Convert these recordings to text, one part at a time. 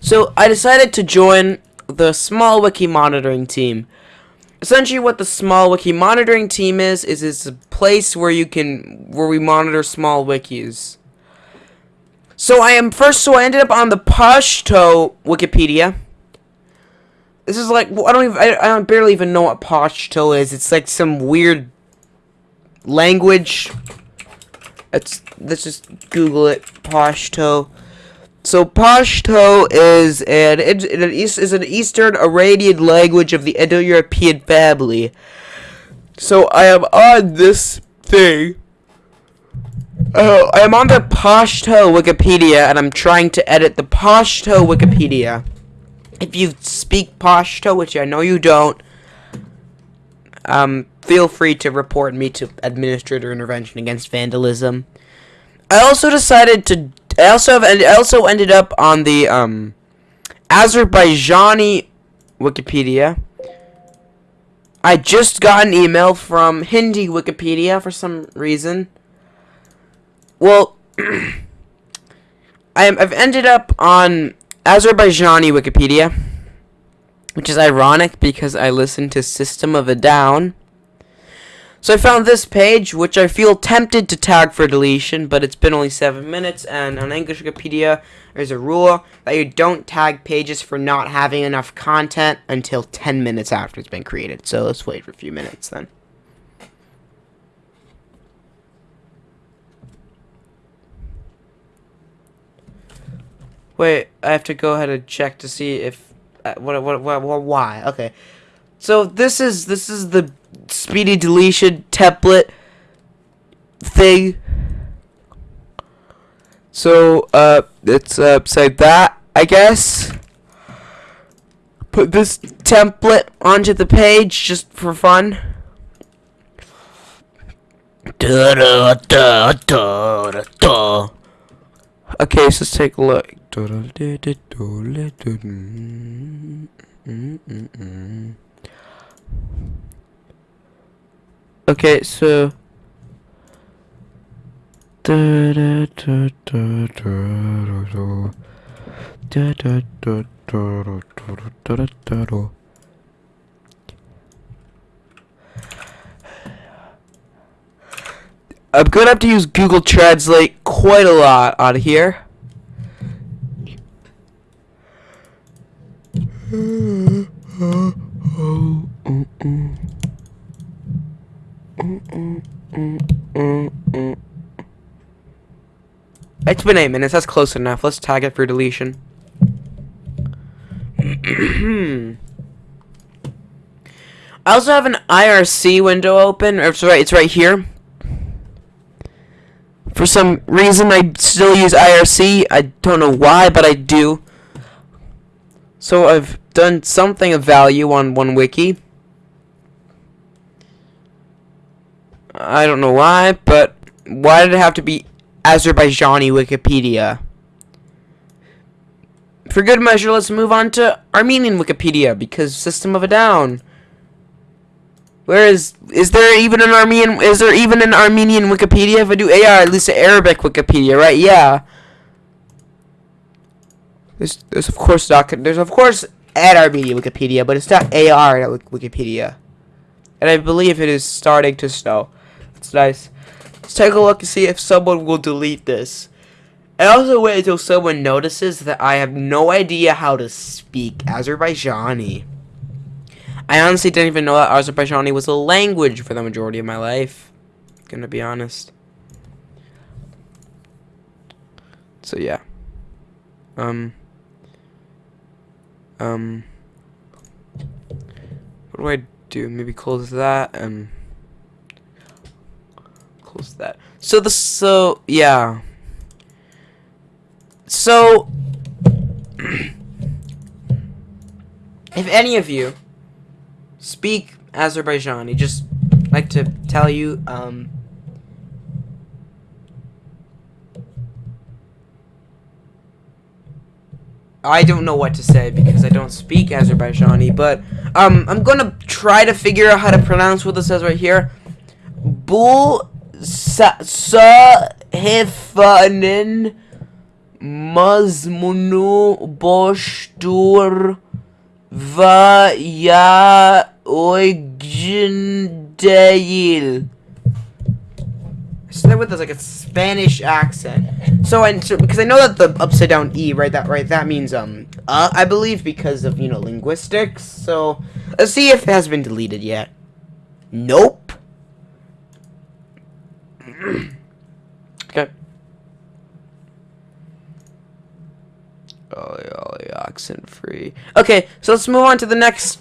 So I decided to join the small wiki monitoring team. Essentially what the small wiki monitoring team is is it's a place where you can where we monitor small wikis. So I am first so I ended up on the Pashto Wikipedia. This is like I don't even I, I barely even know what Pashto is. It's like some weird language. Let's let's just Google it. Pashto. So Pashto is an, an is an Eastern Iranian language of the Indo-European family. So I am on this thing. Oh, I am on the Pashto Wikipedia, and I'm trying to edit the Pashto Wikipedia. If you speak Pashto, which I know you don't, um, feel free to report me to Administrator Intervention Against Vandalism. I also decided to. I also have. I also ended up on the um, Azerbaijani Wikipedia. I just got an email from Hindi Wikipedia for some reason. Well, I am, I've ended up on Azerbaijani Wikipedia, which is ironic because I listened to System of a Down. So I found this page, which I feel tempted to tag for deletion, but it's been only 7 minutes, and on English Wikipedia, there's a rule that you don't tag pages for not having enough content until 10 minutes after it's been created. So let's wait for a few minutes then. Wait, I have to go ahead and check to see if uh, what, what what what why. Okay. So this is this is the speedy deletion template thing. So uh it's uh say that I guess. Put this template onto the page just for fun. Okay, so let's take a look. Okay, so I'm gonna have to use Google Translate quite a lot on here. It's been eight minutes. That's close enough. Let's tag it for deletion. I also have an IRC window open. It's right. It's right here. For some reason, I still use IRC. I don't know why, but I do. So I've done something of value on one wiki. I don't know why, but why did it have to be Azerbaijani Wikipedia? For good measure, let's move on to Armenian Wikipedia, because System of a Down. Where is is there even an Armenian is there even an Armenian Wikipedia? If I do AR, at least an Arabic Wikipedia, right? Yeah. There's there's of course not there's of course at Armenian Wikipedia, but it's not AR at Wikipedia. And I believe it is starting to snow. It's nice. Let's take a look and see if someone will delete this. I also wait until someone notices that I have no idea how to speak Azerbaijani. I honestly didn't even know that Azerbaijani was a language for the majority of my life. Gonna be honest. So yeah. Um. Um. What do I do? Maybe close that and close that. So the so yeah. So if any of you speak Azerbaijani. Just like to tell you, um, I don't know what to say because I don't speak Azerbaijani, but um, I'm gonna try to figure out how to pronounce what this says right here. Bul Sahifanin mazmunu boshtur vaya oigdendeil. Say with this like a Spanish accent. So and so, because I know that the upside down e right that right that means um uh I believe because of you know linguistics. So let's see if it has been deleted yet. Nope. okay. Oh, yeah, accent free. Okay, so let's move on to the next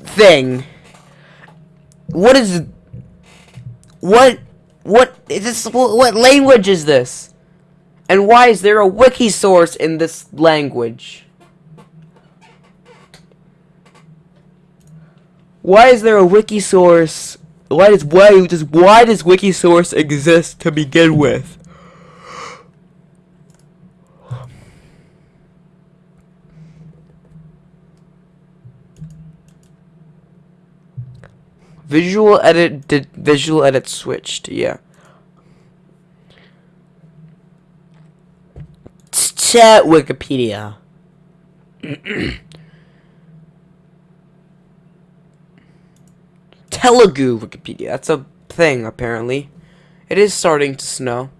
thing. What is what what is this what language is this? And why is there a wiki source in this language? Why is there a wiki source? Why does why does why does wiki source exist to begin with? Visual edit did visual edit switched, yeah. Chat Wikipedia. Telugu Wikipedia. That's a thing, apparently. It is starting to snow.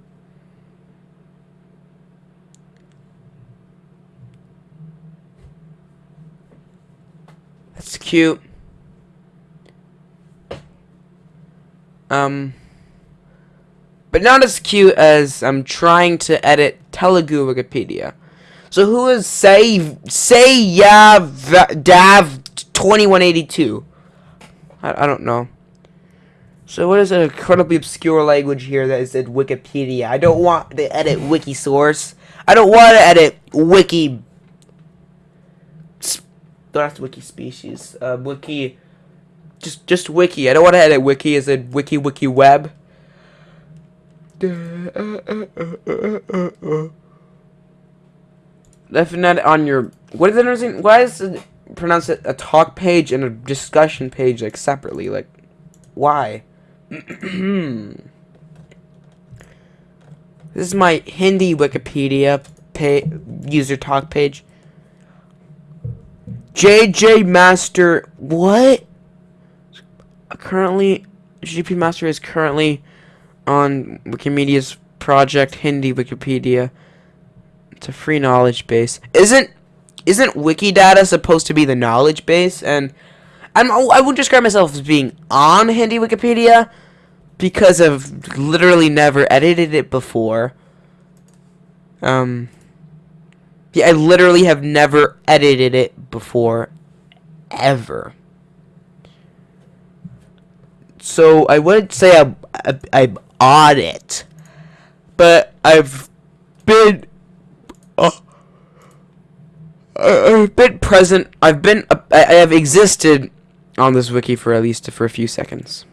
That's cute. Um, but not as cute as I'm trying to edit Telugu Wikipedia. So who is say say yeah Dav 2182? I, I don't know. So what is an incredibly obscure language here that is in Wikipedia? I don't want to edit wiki source. I don't want to edit wiki. That's wiki species. Uh, wiki. Just just wiki. I don't want to edit wiki Is it wiki wiki web. Definitely on your. What is it? Why is it pronounce it a talk page and a discussion page like separately? Like, why? this is my Hindi Wikipedia user talk page. JJ Master, what? Currently, GP Master is currently on Wikimedia's project Hindi Wikipedia. It's a free knowledge base. Isn't isn't Wikidata supposed to be the knowledge base? And I'm, I would describe myself as being on Hindi Wikipedia because I've literally never edited it before. Um, yeah, I literally have never edited it before, ever. So I wouldn't say I'm, I'm on it, but I've been. Oh, I've been present. I've been. Uh, I have existed on this wiki for at least for a few seconds.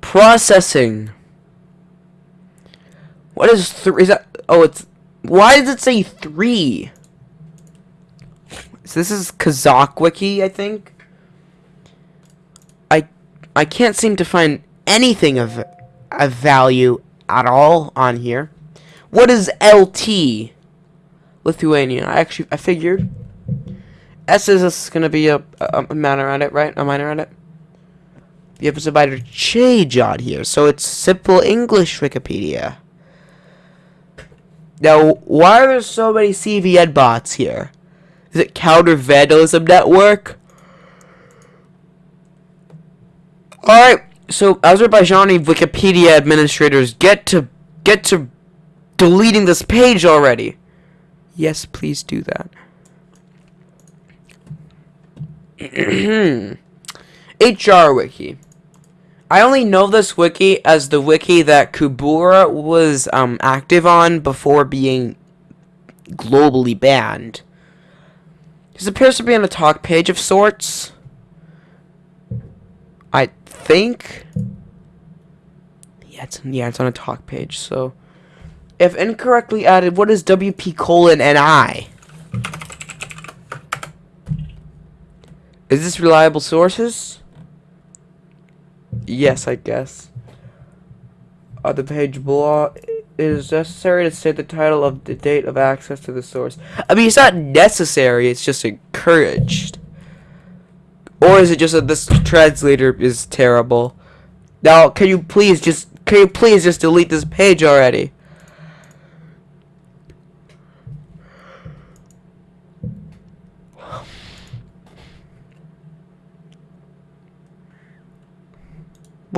Processing. What is three? Is that? Oh, it's. Why does it say three? So this is Kazakh wiki, I think. I I can't seem to find anything of of value at all on here. What is LT? Lithuania. I actually I figured. S is gonna be a, a, a minor edit, right? A minor edit. The episode by change on here, so it's simple English Wikipedia. Now, why are there so many CVN bots here? Is it counter vandalism network? Alright, so Azerbaijani Wikipedia administrators get to get to deleting this page already. Yes, please do that. HR Wiki. I only know this wiki as the wiki that Kubura was um, active on before being globally banned. This appears to be on a talk page of sorts. I think. Yeah, it's yeah, it's on a talk page. So, if incorrectly added, what is WP colon NI? Is this reliable sources? Yes, I guess. Uh, the page below it is necessary to state the title of the date of access to the source. I mean, it's not necessary, it's just encouraged. Or is it just that this translator is terrible? Now, can you please just, can you please just delete this page already?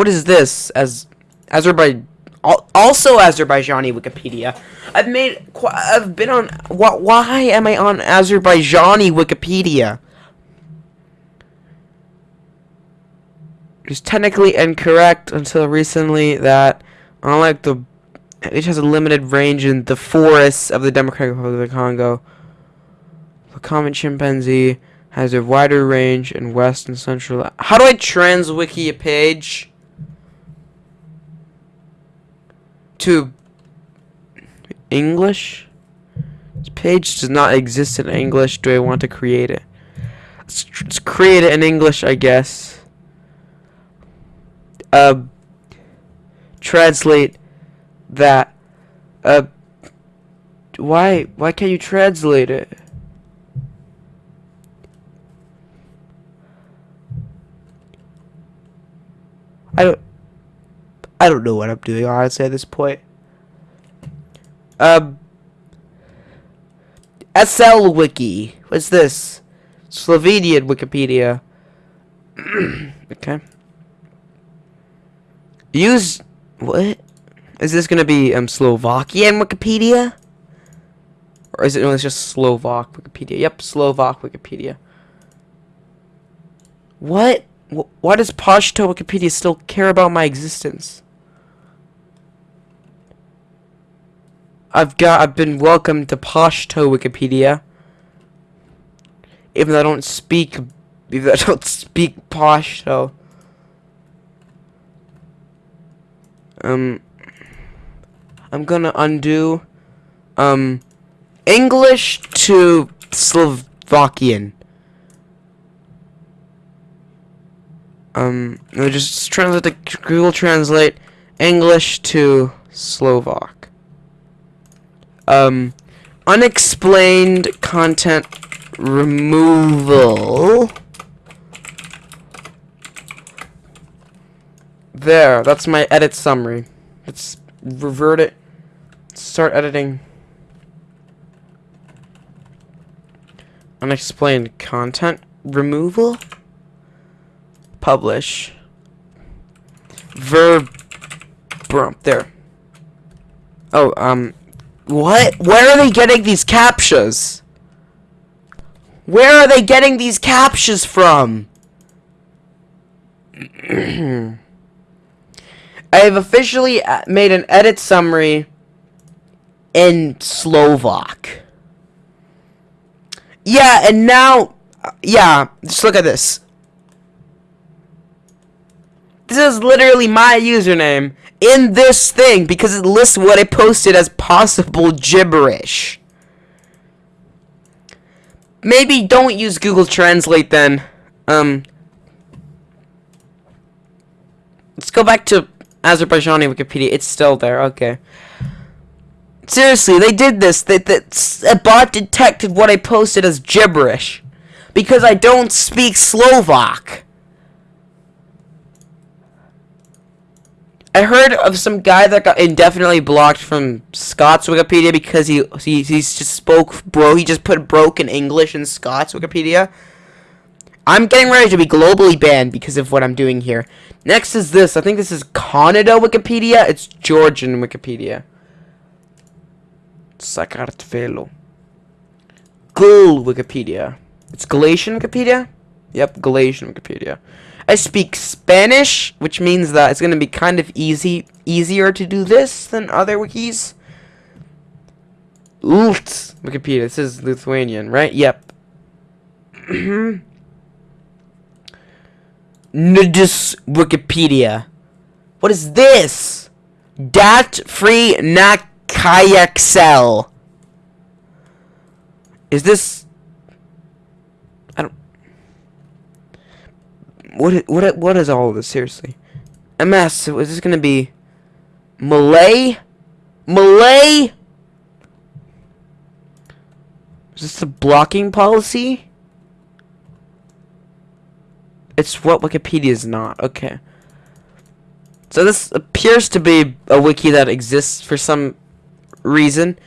What is this? As Azerbaijan, also Azerbaijani Wikipedia. I've made, I've been on. Why am I on Azerbaijani Wikipedia? It's technically incorrect until recently that, unlike the, it has a limited range in the forests of the Democratic Republic of the Congo. The common chimpanzee has a wider range in west and central. How do I trans wiki a page? To English. This page does not exist in English. Do I want to create it? Let's, let's create it in English, I guess. Uh, translate that. Uh, why? Why can't you translate it? I don't. I don't know what I'm doing, honestly, at this point. Um, SL Wiki. What's this? Slovenian Wikipedia. okay. Use what? Is this gonna be um Slovakian Wikipedia? Or is it no, it's just Slovak Wikipedia? Yep, Slovak Wikipedia. What? Why does Pashto Wikipedia still care about my existence? I've got I've been welcomed to Pashto Wikipedia. Even though I don't speak even though I don't speak Pashto. Um I'm gonna undo um English to Slovakian. Um, just translate the Google Translate English to Slovak um, unexplained content removal. There, that's my edit summary. Let's revert it. Start editing. Unexplained content removal. Publish. Verb. There. Oh, um, what? Where are they getting these captchas? Where are they getting these captchas from? I have officially uh, made an edit summary in Slovak. Yeah, and now, uh, yeah, just look at this. This is literally my username in this thing because it lists what I posted as possible gibberish. Maybe don't use Google Translate then. Um, let's go back to Azerbaijani Wikipedia. It's still there. Okay. Seriously, they did this. That that a bot detected what I posted as gibberish because I don't speak Slovak. I heard of some guy that got indefinitely blocked from Scots Wikipedia because he he he just spoke bro. He just put broken English in Scots Wikipedia. I'm getting ready to be globally banned because of what I'm doing here. Next is this. I think this is Kannada Wikipedia. It's Georgian Wikipedia. Sakartvelo. Gul Wikipedia. It's Galatian Wikipedia? Yep, Galatian Wikipedia. I speak Spanish, which means that it's going to be kind of easy, easier to do this than other wikis. Ult Wikipedia. This is Lithuanian, right? Yep. Nudis Wikipedia. What is this? Dat free Nakayaxel. Is this what what what is all this seriously? MS. So is this gonna be Malay? Malay? Is this the blocking policy? It's what Wikipedia is not. Okay. So this appears to be a wiki that exists for some reason.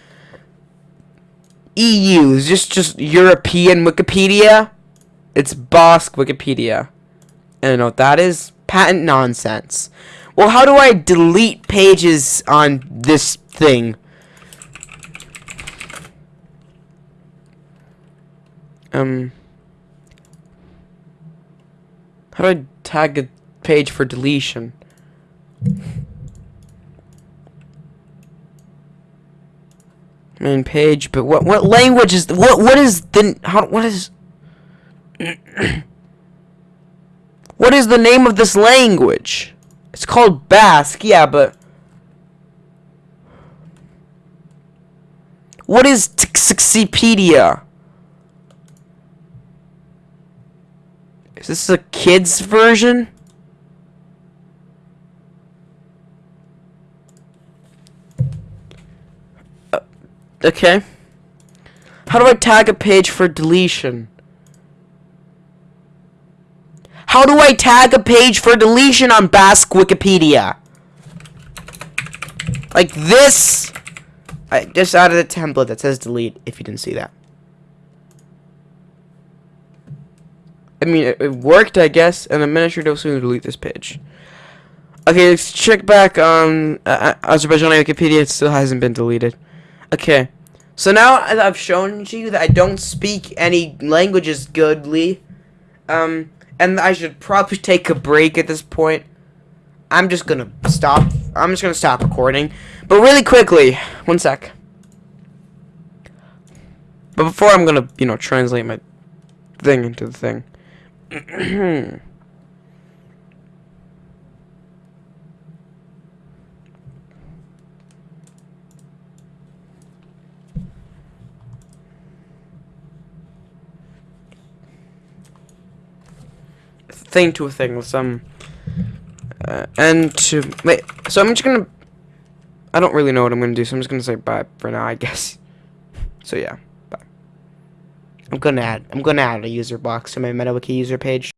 EU is just just European Wikipedia. It's Basque Wikipedia. I don't know what that is. Patent nonsense. Well, how do I delete pages on this thing? Um. How do I tag a page for deletion? Main page, but what what language is what what is the how what is what is the name of this language? It's called Basque, yeah, but what is Txikipedia? Is this a kid's version? Uh, okay. How do I tag a page for deletion? How do I tag a page for deletion on Basque Wikipedia? Like this. I just added a template that says delete if you didn't see that. I mean, it, it worked, I guess, and the administrator will soon delete this page. Okay, let's check back on uh, Azerbaijani Wikipedia. It still hasn't been deleted. Okay, so now I've shown you that I don't speak any languages goodly, um, and I should probably take a break at this point. I'm just gonna stop. I'm just gonna stop recording, but really quickly, one sec. But before I'm gonna, you know, translate my thing into the thing. thing to a thing with some uh, and to wait so I'm just gonna I don't really know what I'm gonna do so I'm just gonna say bye for now I guess so yeah bye. I'm gonna add I'm gonna add a user box to my MetaWiki user page.